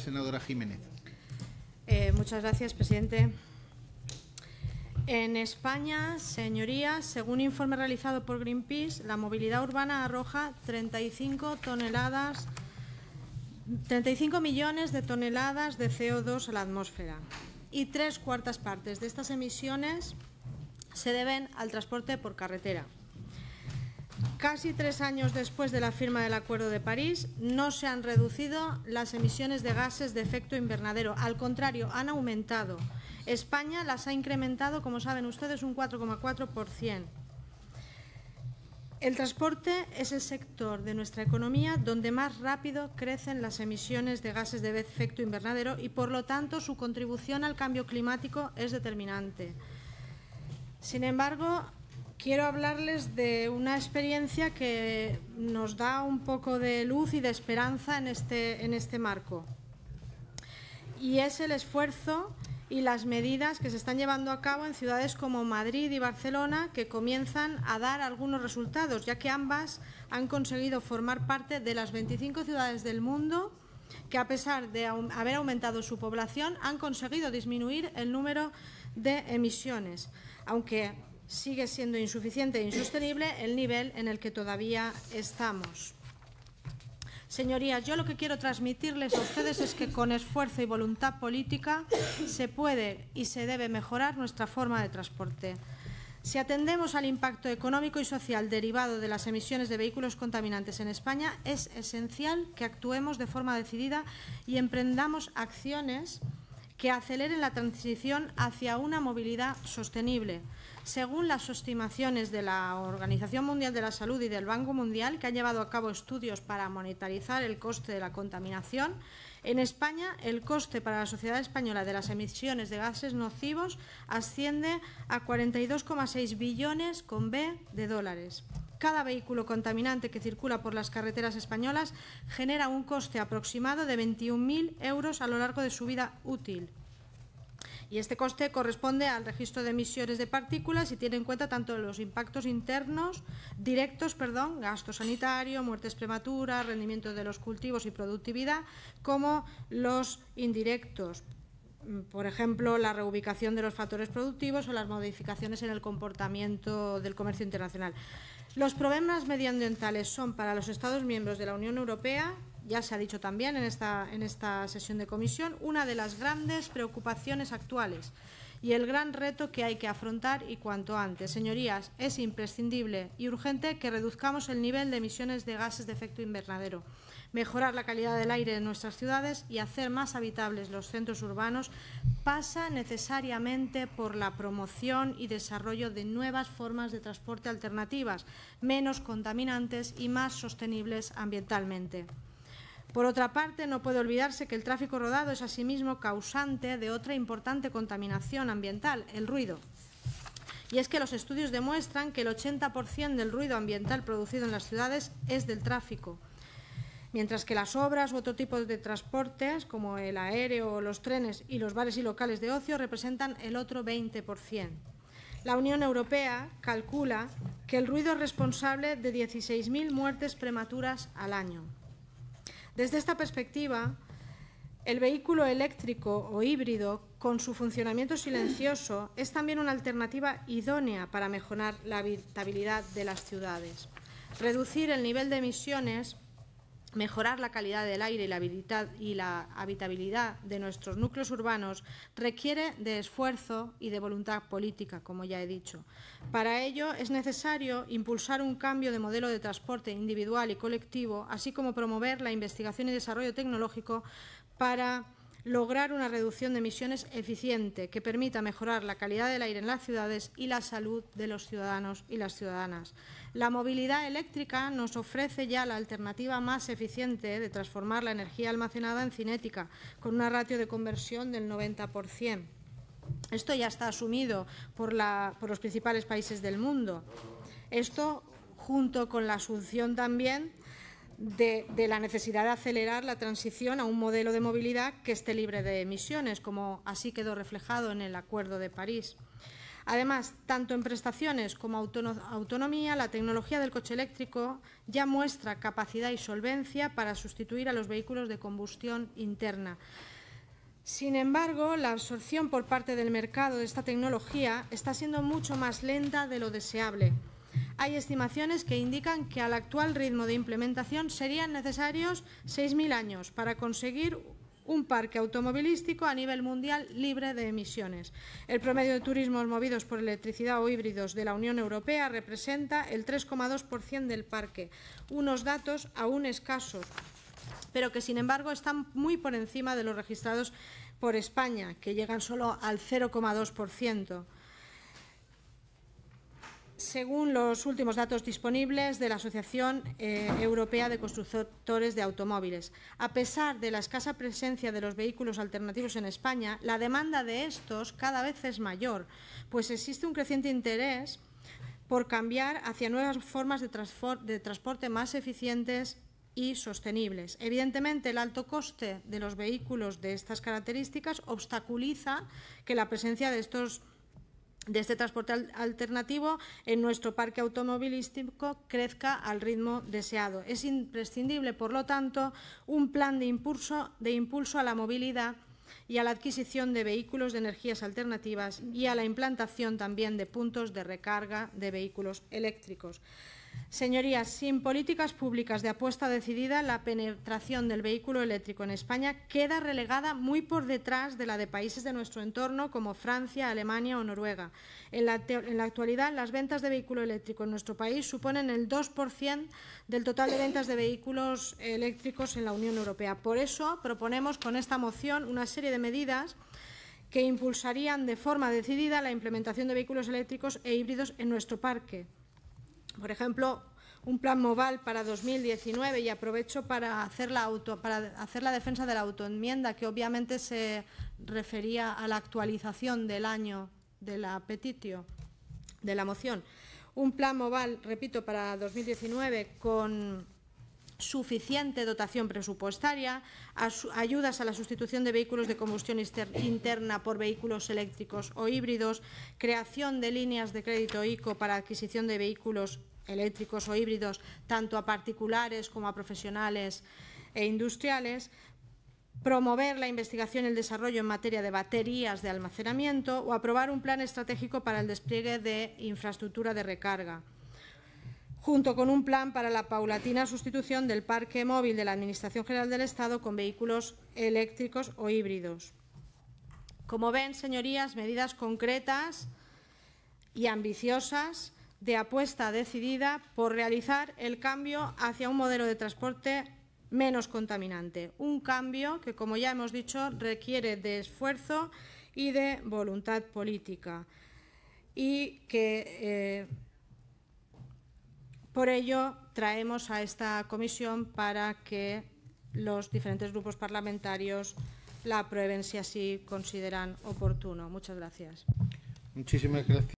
Senadora Jiménez. Eh, muchas gracias, presidente. En España, señorías, según un informe realizado por Greenpeace, la movilidad urbana arroja 35 toneladas 35 millones de toneladas de CO2 a la atmósfera y tres cuartas partes de estas emisiones se deben al transporte por carretera. Casi tres años después de la firma del Acuerdo de París, no se han reducido las emisiones de gases de efecto invernadero. Al contrario, han aumentado. España las ha incrementado, como saben ustedes, un 4,4%. El transporte es el sector de nuestra economía donde más rápido crecen las emisiones de gases de efecto invernadero y, por lo tanto, su contribución al cambio climático es determinante. Sin embargo, quiero hablarles de una experiencia que nos da un poco de luz y de esperanza en este, en este marco. Y es el esfuerzo y las medidas que se están llevando a cabo en ciudades como Madrid y Barcelona que comienzan a dar algunos resultados, ya que ambas han conseguido formar parte de las 25 ciudades del mundo que a pesar de haber aumentado su población han conseguido disminuir el número de emisiones, aunque sigue siendo insuficiente e insostenible el nivel en el que todavía estamos. Señorías, yo lo que quiero transmitirles a ustedes es que con esfuerzo y voluntad política se puede y se debe mejorar nuestra forma de transporte. Si atendemos al impacto económico y social derivado de las emisiones de vehículos contaminantes en España, es esencial que actuemos de forma decidida y emprendamos acciones que aceleren la transición hacia una movilidad sostenible, según las estimaciones de la Organización Mundial de la Salud y del Banco Mundial, que han llevado a cabo estudios para monetarizar el coste de la contaminación, en España el coste para la sociedad española de las emisiones de gases nocivos asciende a 42,6 billones con B de dólares. Cada vehículo contaminante que circula por las carreteras españolas genera un coste aproximado de 21.000 euros a lo largo de su vida útil. Y este coste corresponde al registro de emisiones de partículas y tiene en cuenta tanto los impactos internos, directos, perdón, gasto sanitario, muertes prematuras, rendimiento de los cultivos y productividad, como los indirectos, por ejemplo, la reubicación de los factores productivos o las modificaciones en el comportamiento del comercio internacional. Los problemas medioambientales son para los Estados miembros de la Unión Europea ya se ha dicho también en esta, en esta sesión de comisión, una de las grandes preocupaciones actuales y el gran reto que hay que afrontar y cuanto antes. Señorías, es imprescindible y urgente que reduzcamos el nivel de emisiones de gases de efecto invernadero, mejorar la calidad del aire en nuestras ciudades y hacer más habitables los centros urbanos pasa necesariamente por la promoción y desarrollo de nuevas formas de transporte alternativas, menos contaminantes y más sostenibles ambientalmente. Por otra parte, no puede olvidarse que el tráfico rodado es asimismo causante de otra importante contaminación ambiental, el ruido. Y es que los estudios demuestran que el 80% del ruido ambiental producido en las ciudades es del tráfico, mientras que las obras u otro tipo de transportes, como el aéreo los trenes y los bares y locales de ocio, representan el otro 20%. La Unión Europea calcula que el ruido es responsable de 16.000 muertes prematuras al año. Desde esta perspectiva, el vehículo eléctrico o híbrido, con su funcionamiento silencioso, es también una alternativa idónea para mejorar la habitabilidad de las ciudades. Reducir el nivel de emisiones Mejorar la calidad del aire y la, habitabilidad de nuestros núcleos urbanos requiere de esfuerzo y de voluntad política, como ya he dicho. Para ello es necesario impulsar un cambio de modelo de transporte individual y colectivo, así como promover la investigación y desarrollo tecnológico para lograr una reducción de emisiones eficiente que permita mejorar la calidad del aire en las ciudades y la salud de los ciudadanos y las ciudadanas. La movilidad eléctrica nos ofrece ya la alternativa más eficiente de transformar la energía almacenada en cinética, con una ratio de conversión del 90%. Esto ya está asumido por, los principales países del mundo. Esto, junto con la asunción también de, la necesidad de acelerar la transición a un modelo de movilidad que esté libre de emisiones, como así quedó reflejado en el Acuerdo de París. Además, tanto en prestaciones como autonomía, la tecnología del coche eléctrico ya muestra capacidad y solvencia para sustituir a los vehículos de combustión interna. Sin embargo, la absorción por parte del mercado de esta tecnología está siendo mucho más lenta de lo deseable. Hay estimaciones que indican que al actual ritmo de implementación serían necesarios 6.000 años para conseguir un parque automovilístico a nivel mundial libre de emisiones. El promedio de turismos movidos por electricidad o híbridos de la Unión Europea representa el 3,2% del parque, unos datos aún escasos, pero que sin embargo están muy por encima de los registrados por España, que llegan solo al 0,2% según los últimos datos disponibles de la Asociación eh, Europea de Constructores de Automóviles. A pesar de la escasa presencia de los vehículos alternativos en España, la demanda de estos cada vez es mayor, pues existe un creciente interés por cambiar hacia nuevas formas de, de transporte más eficientes y sostenibles. Evidentemente, el alto coste de los vehículos de estas características obstaculiza que la presencia de estos de este transporte alternativo en nuestro parque automovilístico crezca al ritmo deseado. Es imprescindible, por lo tanto, un plan de impulso, de impulso a la movilidad y a la adquisición de vehículos de energías alternativas y a la implantación también de puntos de recarga de vehículos eléctricos. Señorías, sin políticas públicas de apuesta decidida, la penetración del vehículo eléctrico en España queda relegada muy por detrás de la de países de nuestro entorno como Francia, Alemania o Noruega. En la, actualidad, las ventas de vehículo eléctrico en nuestro país suponen el 2% del total de ventas de vehículos eléctricos en la Unión Europea. Por eso proponemos con esta moción una serie de medidas que impulsarían de forma decidida la implementación de vehículos eléctricos e híbridos en nuestro parque por ejemplo, un plan Moval para 2019 y aprovecho para hacer la, auto, para hacer la defensa de la autoenmienda, que obviamente se refería a la actualización del año de la petitio, de la moción. Un plan Moval, repito, para 2019 con suficiente dotación presupuestaria, ayudas a la sustitución de vehículos de combustión interna por vehículos eléctricos o híbridos, creación de líneas de crédito ICO para adquisición de vehículos eléctricos o híbridos tanto a particulares como a profesionales e industriales, promover la investigación y el desarrollo en materia de baterías de almacenamiento o aprobar un plan estratégico para el despliegue de infraestructura de recarga junto con un plan para la paulatina sustitución del parque móvil de la Administración General del Estado con vehículos eléctricos o híbridos. Como ven, señorías, medidas concretas y ambiciosas de apuesta decidida por realizar el cambio hacia un modelo de transporte menos contaminante. Un cambio que, como ya hemos dicho, requiere de esfuerzo y de voluntad política y que eh, por ello traemos a esta comisión para que los diferentes grupos parlamentarios la aprueben si así consideran oportuno. Muchas gracias. Muchísimas gracias.